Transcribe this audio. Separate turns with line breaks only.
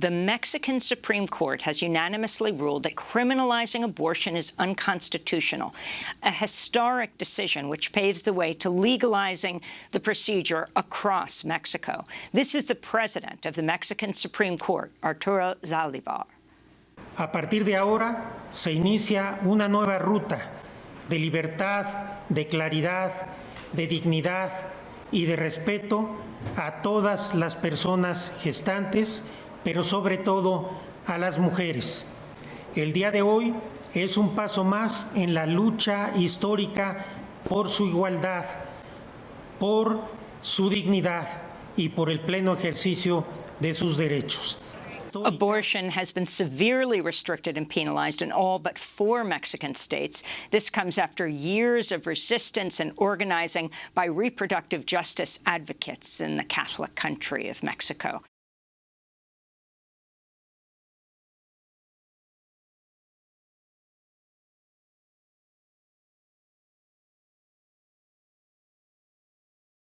the Mexican Supreme Court has unanimously ruled that criminalizing abortion is unconstitutional, a historic decision which paves the way to legalizing the procedure across Mexico. This is the president of the Mexican Supreme Court, Arturo Zaldivar.
A partir de ahora se inicia una nueva ruta de libertad, de claridad, de dignidad y de respeto a todas las personas gestantes, pero sobre todo a las mujeres. El día de hoy es un paso más en la lucha histórica por su igualdad, por su dignidad y por el pleno ejercicio de sus derechos.
Abortion has been severely restricted and penalized in all but four Mexican states. This comes after years of resistance and organizing by reproductive justice advocates in the Catholic country of Mexico.